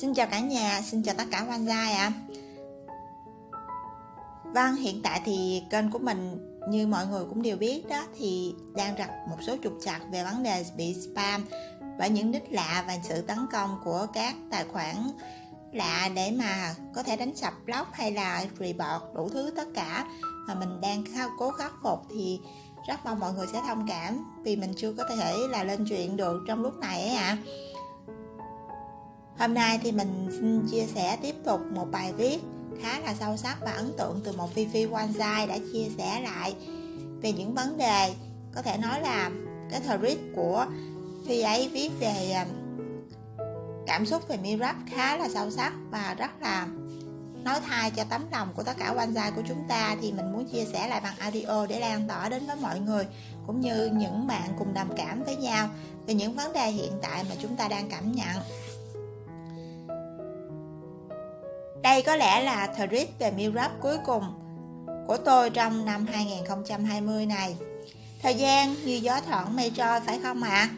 Xin chào cả nhà, xin chào tất cả quan gia ạ. Vâng, hiện tại thì kênh của mình như mọi người cũng đều biết đó thì đang gặp một số trục trặc về vấn đề bị spam và những nick lạ và sự tấn công của các tài khoản lạ để mà có thể đánh sập blog hay là report đủ thứ tất cả mà mình đang cố khắc phục thì rất mong mọi người sẽ thông cảm vì mình chưa có thể là lên chuyện được trong lúc này ấy ạ à hôm nay thì mình xin chia sẻ tiếp tục một bài viết khá là sâu sắc và ấn tượng từ một phi phi Wanzai đã chia sẻ lại về những vấn đề, có thể nói là cái thread của phi ấy viết về à, cảm xúc về Mirab khá là sâu sắc và rất là nói thay cho tấm lòng của tất cả quan gia của chúng ta. Thì mình muốn chia sẻ lại bằng audio để lan tỏa đến với mọi người cũng như những bạn cùng đồng cảm với nhau về những vấn đề hiện tại mà chúng ta đang cảm nhận. Đây có lẽ là thread về Mirab cuối cùng của tôi trong năm 2020 này thời gian như gió thoảng mây trôi phải không ạ à?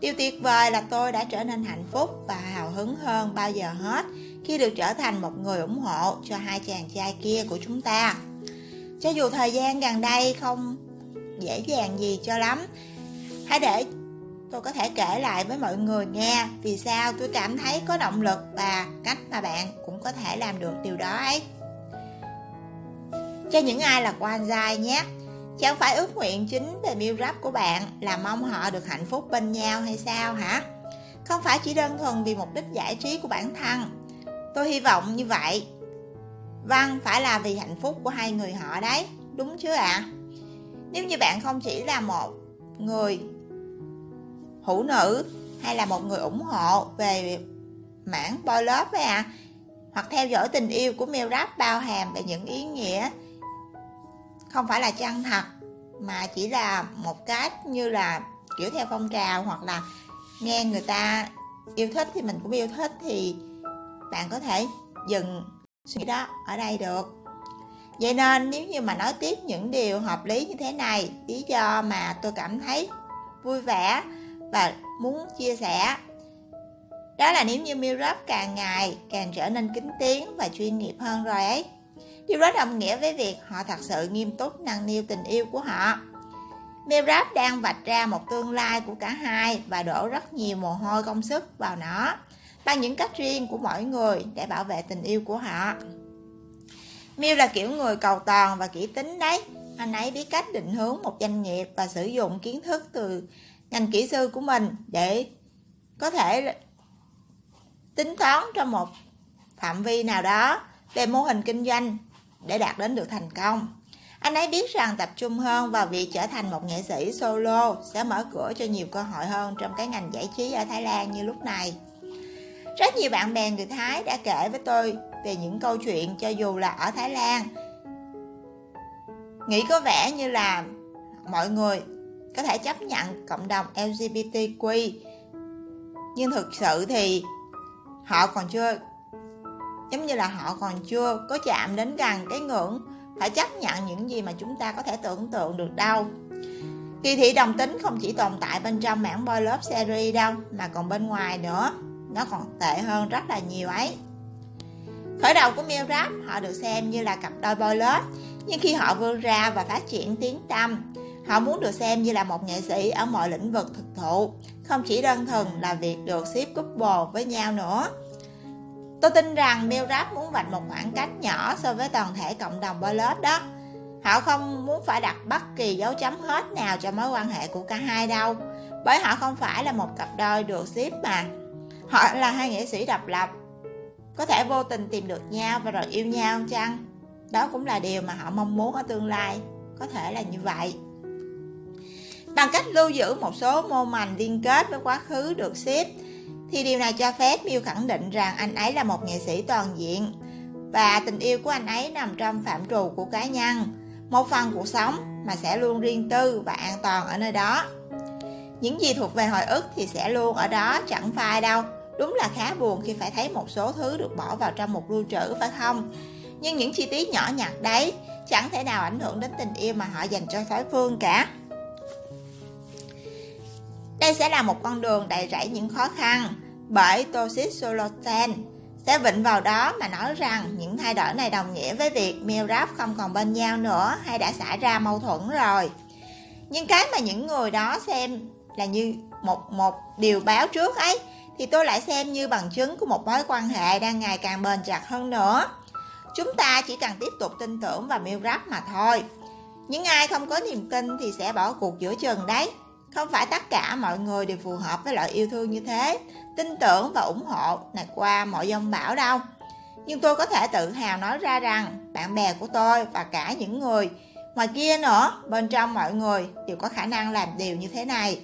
Điều tuyệt vời là tôi đã trở nên hạnh phúc và hào hứng hơn bao giờ hết khi được trở thành một người ủng hộ cho hai chàng trai kia của chúng ta. Cho dù thời gian gần đây không dễ dàng gì cho lắm, hãy để tôi có thể kể lại với mọi người nghe vì sao tôi cảm thấy có động lực và cách mà bạn cũng có thể làm được điều đó ấy. Cho những ai là quan giai nhé, Chẳng phải ước nguyện chính về miêu rap của bạn là mong họ được hạnh phúc bên nhau hay sao hả? Không phải chỉ đơn thuần vì mục đích giải trí của bản thân. Tôi hy vọng như vậy. Văn phải là vì hạnh phúc của hai người họ đấy, đúng chứ ạ? À? Nếu như bạn không chỉ là một người hữu nữ hay là một người ủng hộ về mảng boy love ấy à, hoặc theo dõi tình yêu của mail Rap bao hàm về những ý nghĩa không phải là chân thật mà chỉ là một cách như là kiểu theo phong trào hoặc là nghe người ta yêu thích thì mình cũng yêu thích thì bạn có thể dừng suy nghĩ đó ở đây được. Vậy nên nếu như mà nói tiếp những điều hợp lý như thế này lý do mà tôi cảm thấy vui vẻ và muốn chia sẻ đó là nếu như Mirab càng ngày càng trở nên kính tiếng và chuyên nghiệp hơn rồi ấy Điều đó đồng nghĩa với việc họ thật sự nghiêm túc nâng niu tình yêu của họ. Mirab đang vạch ra một tương lai của cả hai và đổ rất nhiều mồ hôi công sức vào nó, bằng những cách riêng của mỗi người để bảo vệ tình yêu của họ. Miu là kiểu người cầu toàn và kỹ tính đấy. Anh ấy biết cách định hướng một doanh nghiệp và sử dụng kiến thức từ ngành kỹ sư của mình để có thể tính toán trong một phạm vi nào đó về mô hình kinh doanh để đạt đến được thành công. Anh ấy biết rằng tập trung hơn vào việc trở thành một nghệ sĩ solo sẽ mở cửa cho nhiều cơ hội hơn trong cái ngành giải trí ở Thái Lan như lúc này. Rất nhiều bạn bè người Thái đã kể với tôi về những câu chuyện cho dù là ở Thái Lan. Nghĩ có vẻ như là mọi người có thể chấp nhận cộng đồng LGBTQ nhưng thực sự thì họ còn chưa, giống như là họ còn chưa có chạm đến gần cái ngưỡng phải chấp nhận những gì mà chúng ta có thể tưởng tượng được đâu. Kỳ thị đồng tính không chỉ tồn tại bên trong mảng boy love series đâu, mà còn bên ngoài nữa. Nó còn tệ hơn rất là nhiều ấy. Khởi đầu của Mill Rap, họ được xem như là cặp đôi boy love. Nhưng khi họ vươn ra và phát triển tiếng tâm họ muốn được xem như là một nghệ sĩ ở mọi lĩnh vực thực thụ không chỉ đơn thuần là việc được ship couple với nhau nữa Tôi tin rằng Milrap muốn vạch một khoảng cách nhỏ so với toàn thể cộng đồng Ballot đó. Họ không muốn phải đặt bất kỳ dấu chấm hết nào cho mối quan hệ của cả hai đâu. Bởi họ không phải là một cặp đôi được ship mà. Họ là hai nghệ sĩ độc lập. Có thể vô tình tìm được nhau và rồi yêu nhau chăng? Đó cũng là điều mà họ mong muốn ở tương lai. Có thể là như vậy. Bằng cách lưu giữ một số mô mảnh liên kết với quá khứ được ship, thì điều này cho phép Miu khẳng định rằng anh ấy là một nghệ sĩ toàn diện và tình yêu của anh ấy nằm trong phạm trù của cá nhân, một phần cuộc sống mà sẽ luôn riêng tư và an toàn ở nơi đó. Những gì thuộc về hồi ức thì sẽ luôn ở đó chẳng phai đâu. Đúng là khá buồn khi phải thấy một số thứ được bỏ vào trong một lưu trữ phải không? Nhưng những chi tiết nhỏ nhặt đấy chẳng thể nào ảnh hưởng đến tình yêu mà họ dành cho đối phương cả. Đây sẽ là một con đường đầy rẫy những khó khăn, bởi Toshit Solotan sẽ vịnh vào đó mà nói rằng những thay đổi này đồng nghĩa với việc Milrap không còn bên nhau nữa hay đã xảy ra mâu thuẫn rồi. Nhưng cái mà những người đó xem là như một một điều báo trước ấy, thì tôi lại xem như bằng chứng của một mối quan hệ đang ngày càng bền chặt hơn nữa. Chúng ta chỉ cần tiếp tục tin tưởng vào Milrap mà thôi. Những ai không có niềm tin thì sẽ bỏ cuộc giữa chừng đấy. Không phải tất cả mọi người đều phù hợp với loại yêu thương như thế, tin tưởng và ủng hộ này qua mọi dông bão đâu. Nhưng tôi có thể tự hào nói ra rằng bạn bè của tôi và cả những người ngoài kia nữa, bên trong mọi người đều có khả năng làm điều như thế này.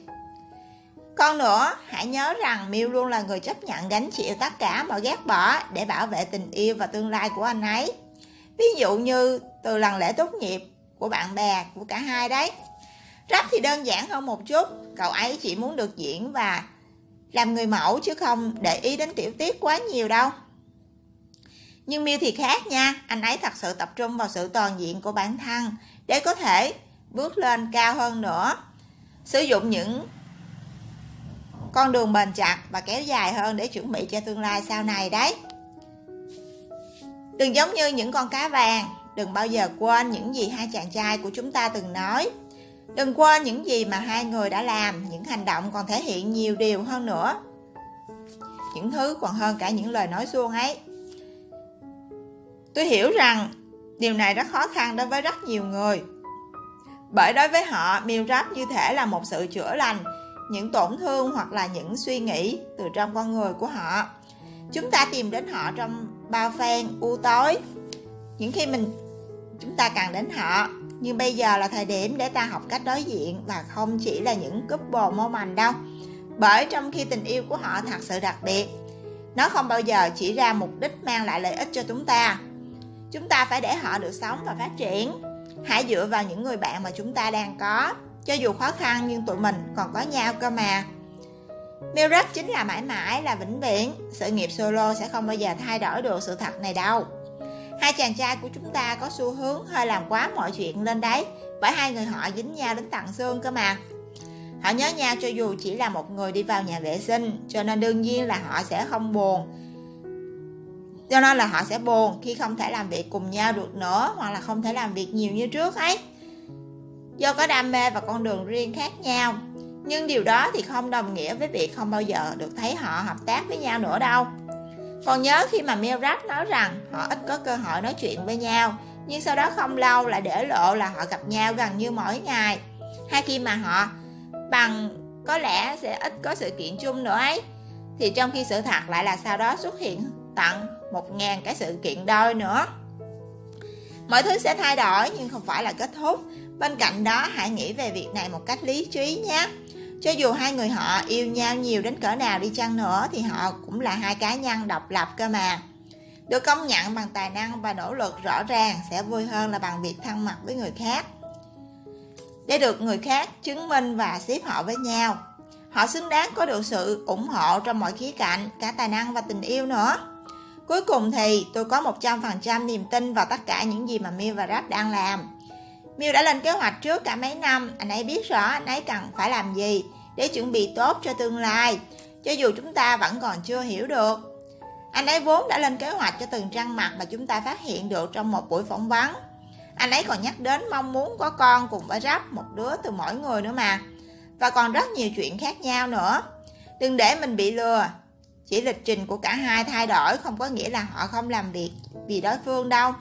Còn nữa, hãy nhớ rằng Miu luôn là người chấp nhận gánh chịu tất cả mọi ghét bỏ để bảo vệ tình yêu và tương lai của anh ấy. Ví dụ như từ lần lễ tốt nghiệp của bạn bè của cả hai đấy. Rap thì đơn giản hơn một chút, cậu ấy chỉ muốn được diễn và làm người mẫu chứ không để ý đến tiểu tiết quá nhiều đâu. Nhưng Miu thì khác nha, anh ấy thật sự tập trung vào sự toàn diện của bản thân để có thể bước lên cao hơn nữa. Sử dụng những con đường bền chặt và kéo dài hơn để chuẩn bị cho tương lai sau này đấy. Đừng giống như những con cá vàng, đừng bao giờ quên những gì hai chàng trai của chúng ta từng nói. Đừng quên những gì mà hai người đã làm, những hành động còn thể hiện nhiều điều hơn nữa. Những thứ còn hơn cả những lời nói suông ấy. Tôi hiểu rằng điều này rất khó khăn đối với rất nhiều người. Bởi đối với họ, miêu rap như thể là một sự chữa lành những tổn thương hoặc là những suy nghĩ từ trong con người của họ. Chúng ta tìm đến họ trong bao phen u tối. Những khi mình chúng ta cần đến họ nhưng bây giờ là thời điểm để ta học cách đối diện và không chỉ là những couple moment đâu. Bởi trong khi tình yêu của họ thật sự đặc biệt, nó không bao giờ chỉ ra mục đích mang lại lợi ích cho chúng ta. Chúng ta phải để họ được sống và phát triển. Hãy dựa vào những người bạn mà chúng ta đang có. Cho dù khó khăn nhưng tụi mình còn có nhau cơ mà. Mirage chính là mãi mãi là vĩnh viễn. Sự nghiệp solo sẽ không bao giờ thay đổi được sự thật này đâu. Hai chàng trai của chúng ta có xu hướng hơi làm quá mọi chuyện lên đấy, Bởi hai người họ dính nhau đến tận xương cơ mà. Họ nhớ nhau cho dù chỉ là một người đi vào nhà vệ sinh, Cho nên đương nhiên là họ sẽ không buồn. Cho nên là họ sẽ buồn khi không thể làm việc cùng nhau được nữa, Hoặc là không thể làm việc nhiều như trước ấy. Do có đam mê và con đường riêng khác nhau, Nhưng điều đó thì không đồng nghĩa với việc không bao giờ được thấy họ hợp tác với nhau nữa đâu còn nhớ khi mà Milrad nói rằng họ ít có cơ hội nói chuyện với nhau, nhưng sau đó không lâu lại để lộ là họ gặp nhau gần như mỗi ngày. Hay khi mà họ bằng có lẽ sẽ ít có sự kiện chung nữa ấy. Thì trong khi sự thật lại là sau đó xuất hiện tận một ngàn cái sự kiện đôi nữa. Mọi thứ sẽ thay đổi nhưng không phải là kết thúc. Bên cạnh đó hãy nghĩ về việc này một cách lý trí nhé. Cho dù hai người họ yêu nhau nhiều đến cỡ nào đi chăng nữa thì họ cũng là hai cá nhân độc lập cơ mà. Được công nhận bằng tài năng và nỗ lực rõ ràng sẽ vui hơn là bằng việc thân mật với người khác. Để được người khác chứng minh và xếp họ với nhau. Họ xứng đáng có được sự ủng hộ trong mọi khía cạnh, cả tài năng và tình yêu nữa. Cuối cùng thì tôi có 100% niềm tin vào tất cả những gì mà Miu và Rap đang làm. Miu đã lên kế hoạch trước cả mấy năm, anh ấy biết rõ anh ấy cần phải làm gì để chuẩn bị tốt cho tương lai, cho dù chúng ta vẫn còn chưa hiểu được. Anh ấy vốn đã lên kế hoạch cho từng răng mặt mà chúng ta phát hiện được trong một buổi phỏng vấn. Anh ấy còn nhắc đến mong muốn có con cùng với rắp một đứa từ mỗi người nữa mà. Và còn rất nhiều chuyện khác nhau nữa. Đừng để mình bị lừa. Chỉ lịch trình của cả hai thay đổi không có nghĩa là họ không làm việc vì đối phương đâu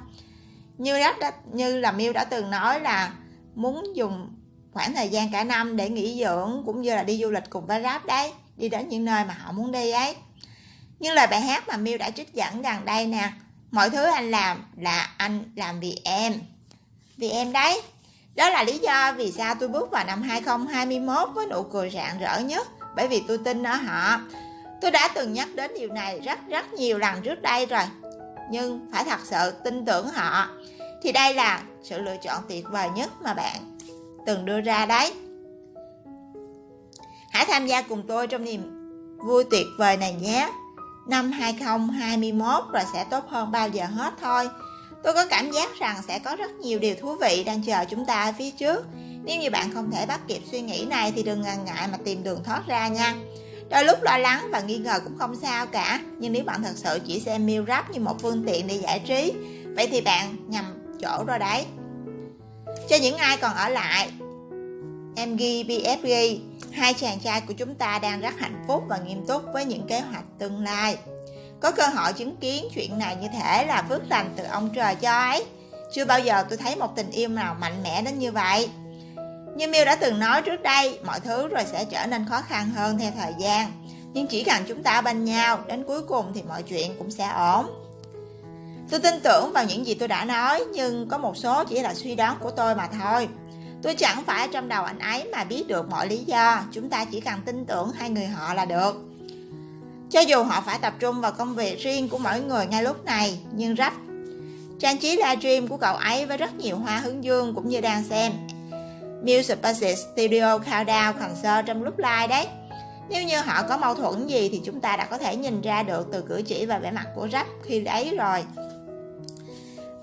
như đã, như là Miu đã từng nói là muốn dùng khoảng thời gian cả năm để nghỉ dưỡng cũng như là đi du lịch cùng với Rap đấy, đi đến những nơi mà họ muốn đi ấy. Như lời bài hát mà Miu đã trích dẫn gần đây nè, mọi thứ anh làm là anh làm vì em vì em đấy. Đó là lý do vì sao tôi bước vào năm 2021 với nụ cười rạng rỡ nhất, bởi vì tôi tin ở họ. Tôi đã từng nhắc đến điều này rất rất nhiều lần trước đây rồi, nhưng phải thật sự tin tưởng họ, thì đây là sự lựa chọn tuyệt vời nhất mà bạn từng đưa ra đấy. Hãy tham gia cùng tôi trong niềm vui tuyệt vời này nhé. Năm 2021 rồi sẽ tốt hơn bao giờ hết thôi. Tôi có cảm giác rằng sẽ có rất nhiều điều thú vị đang chờ chúng ta ở phía trước. Nếu như bạn không thể bắt kịp suy nghĩ này thì đừng ngần ngại mà tìm đường thoát ra nha. Đôi lúc lo lắng và nghi ngờ cũng không sao cả, nhưng nếu bạn thật sự chỉ xem meal rap như một phương tiện để giải trí, vậy thì bạn nhầm chỗ rồi đấy cho những ai còn ở lại MG BFG hai chàng trai của chúng ta đang rất hạnh phúc và nghiêm túc với những kế hoạch tương lai. Có cơ hội chứng kiến chuyện này như thể là phước lành từ ông trời cho ấy. Chưa bao giờ tôi thấy một tình yêu nào mạnh mẽ đến như vậy. Như Miu đã từng nói trước đây, mọi thứ rồi sẽ trở nên khó khăn hơn theo thời gian. Nhưng chỉ cần chúng ta bên nhau, đến cuối cùng thì mọi chuyện cũng sẽ ổn tôi tin tưởng vào những gì tôi đã nói, nhưng có một số chỉ là suy đoán của tôi mà thôi. Tôi chẳng phải trong đầu anh ấy mà biết được mọi lý do. Chúng ta chỉ cần tin tưởng hai người họ là được. Cho dù họ phải tập trung vào công việc riêng của mỗi người ngay lúc này, nhưng rap, trang trí livestream của cậu ấy với rất nhiều hoa hướng dương cũng như đang xem Music Basic Studio Countdown Concert trong lúc live đấy. Nếu như họ có mâu thuẫn gì thì chúng ta đã có thể nhìn ra được từ cử chỉ và vẻ mặt của rap khi ấy rồi.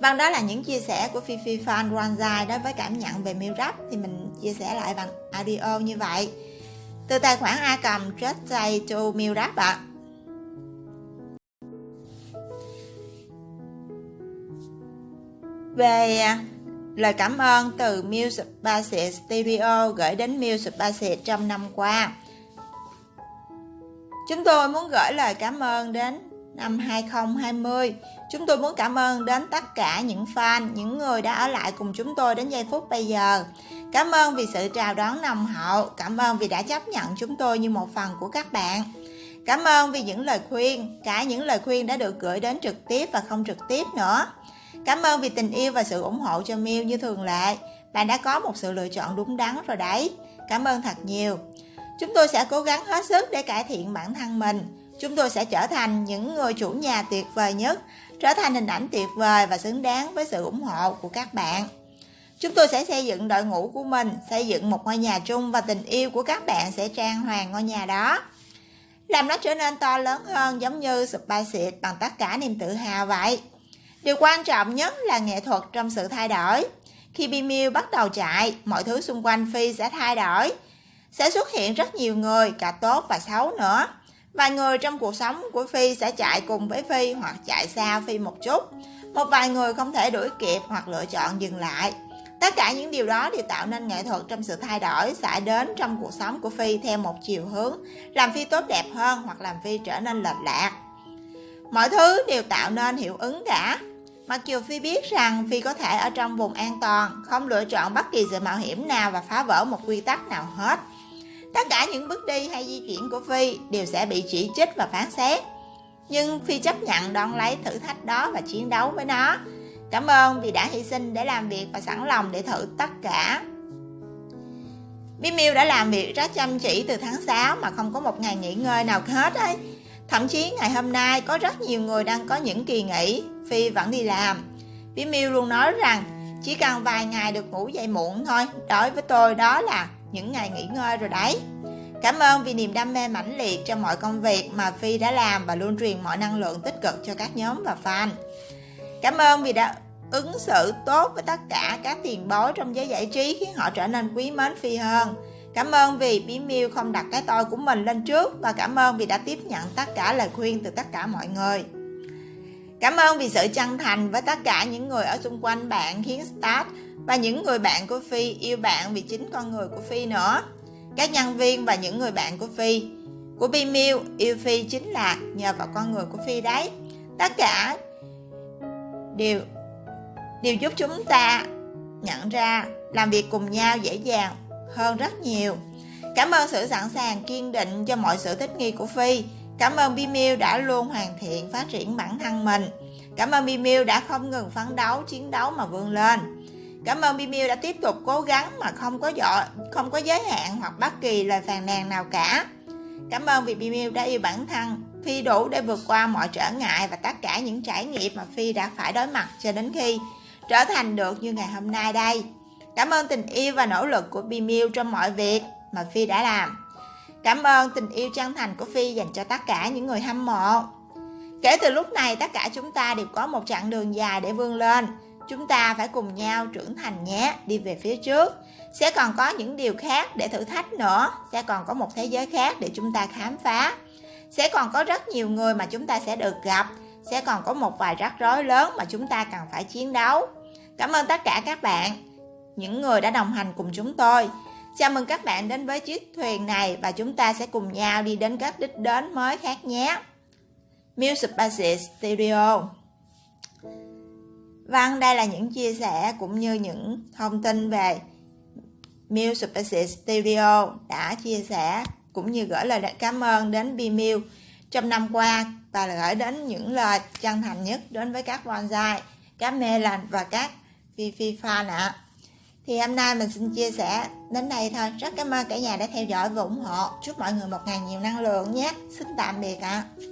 Vâng đó là những chia sẻ của Fifi Fan Ranzai đối với cảm nhận về Miu thì mình chia sẻ lại bằng audio như vậy từ tài khoản A cầm, Just Say to Miu ạ. À. Về lời cảm ơn từ Music Basic Studio gửi đến Music Basic trong năm qua. Chúng tôi muốn gửi lời cảm ơn đến năm 2020. Chúng tôi muốn cảm ơn đến tất cả những fan, những người đã ở lại cùng chúng tôi đến giây phút bây giờ. Cảm ơn vì sự chào đón nồng hậu, cảm ơn vì đã chấp nhận chúng tôi như một phần của các bạn. Cảm ơn vì những lời khuyên, cả những lời khuyên đã được gửi đến trực tiếp và không trực tiếp nữa. Cảm ơn vì tình yêu và sự ủng hộ cho Miu như thường lệ. Bạn đã có một sự lựa chọn đúng đắn rồi đấy. Cảm ơn thật nhiều. Chúng tôi sẽ cố gắng hết sức để cải thiện bản thân mình. Chúng tôi sẽ trở thành những người chủ nhà tuyệt vời nhất, trở thành hình ảnh tuyệt vời và xứng đáng với sự ủng hộ của các bạn. Chúng tôi sẽ xây dựng đội ngũ của mình, xây dựng một ngôi nhà chung và tình yêu của các bạn sẽ trang hoàng ngôi nhà đó. Làm nó trở nên to lớn hơn giống như Spice bằng tất cả niềm tự hào vậy. Điều quan trọng nhất là nghệ thuật trong sự thay đổi. Khi Bimil bắt đầu chạy, mọi thứ xung quanh Phi sẽ thay đổi. Sẽ xuất hiện rất nhiều người, cả tốt và xấu nữa. Vài người trong cuộc sống của Phi sẽ chạy cùng với Phi hoặc chạy xa Phi một chút. Một vài người không thể đuổi kịp hoặc lựa chọn dừng lại. Tất cả những điều đó đều tạo nên nghệ thuật trong sự thay đổi xảy đến trong cuộc sống của Phi theo một chiều hướng, làm Phi tốt đẹp hơn hoặc làm Phi trở nên lệch lạc. Mọi thứ đều tạo nên hiệu ứng cả. Mặc dù Phi biết rằng Phi có thể ở trong vùng an toàn, không lựa chọn bất kỳ sự mạo hiểm nào và phá vỡ một quy tắc nào hết. Tất cả những bước đi hay di chuyển của Phi đều sẽ bị chỉ trích và phán xét. Nhưng Phi chấp nhận đón lấy thử thách đó và chiến đấu với nó. Cảm ơn vì đã hy sinh để làm việc và sẵn lòng để thử tất cả. Bimiu đã làm việc rất chăm chỉ từ tháng 6 mà không có một ngày nghỉ ngơi nào hết ấy. Thậm chí ngày hôm nay có rất nhiều người đang có những kỳ nghỉ, Phi vẫn đi làm. Bimiu luôn nói rằng chỉ cần vài ngày được ngủ dậy muộn thôi, đối với tôi đó là những ngày nghỉ ngơi rồi đấy. Cảm ơn vì niềm đam mê mãnh liệt trong mọi công việc mà Phi đã làm và luôn truyền mọi năng lượng tích cực cho các nhóm và fan. Cảm ơn vì đã ứng xử tốt với tất cả các tiền bối trong giới giải trí khiến họ trở nên quý mến Phi hơn. Cảm ơn vì Bí Miêu không đặt cái tôi của mình lên trước và cảm ơn vì đã tiếp nhận tất cả lời khuyên từ tất cả mọi người. Cảm ơn vì sự chân thành với tất cả những người ở xung quanh bạn khiến Start và những người bạn của Phi yêu bạn vì chính con người của Phi nữa. Các nhân viên và những người bạn của Phi, của bimil yêu Phi chính là nhờ vào con người của Phi đấy. Tất cả đều đều giúp chúng ta nhận ra làm việc cùng nhau dễ dàng hơn rất nhiều. Cảm ơn sự sẵn sàng kiên định cho mọi sự thích nghi của Phi. Cảm ơn bimil đã luôn hoàn thiện phát triển bản thân mình. Cảm ơn bimil đã không ngừng phấn đấu, chiến đấu mà vươn lên. Cảm ơn Bimiu đã tiếp tục cố gắng mà không có dọ, không có giới hạn hoặc bất kỳ lời phàn nàn nào cả. Cảm ơn vì Bimiu đã yêu bản thân, Phi đủ để vượt qua mọi trở ngại và tất cả những trải nghiệm mà Phi đã phải đối mặt cho đến khi trở thành được như ngày hôm nay đây. Cảm ơn tình yêu và nỗ lực của Bimiu trong mọi việc mà Phi đã làm. Cảm ơn tình yêu chân thành của Phi dành cho tất cả những người hâm mộ. Kể từ lúc này tất cả chúng ta đều có một chặng đường dài để vươn lên chúng ta phải cùng nhau trưởng thành nhé, đi về phía trước. Sẽ còn có những điều khác để thử thách nữa. Sẽ còn có một thế giới khác để chúng ta khám phá. Sẽ còn có rất nhiều người mà chúng ta sẽ được gặp. Sẽ còn có một vài rắc rối lớn mà chúng ta cần phải chiến đấu. Cảm ơn tất cả các bạn, những người đã đồng hành cùng chúng tôi. Chào mừng các bạn đến với chiếc thuyền này và chúng ta sẽ cùng nhau đi đến các đích đến mới khác nhé. Music Basis Studio. Vâng, đây là những chia sẻ cũng như những thông tin về Music Studio đã chia sẻ cũng như gửi lời cảm ơn đến Bimil trong năm qua và gửi đến những lời chân thành nhất đến với các bonsai, các melon và các phi phi fan ạ. Thì hôm nay mình xin chia sẻ đến đây thôi. Rất cảm ơn cả nhà đã theo dõi và ủng hộ. Chúc mọi người một ngày nhiều năng lượng nhé. Xin tạm biệt ạ. À.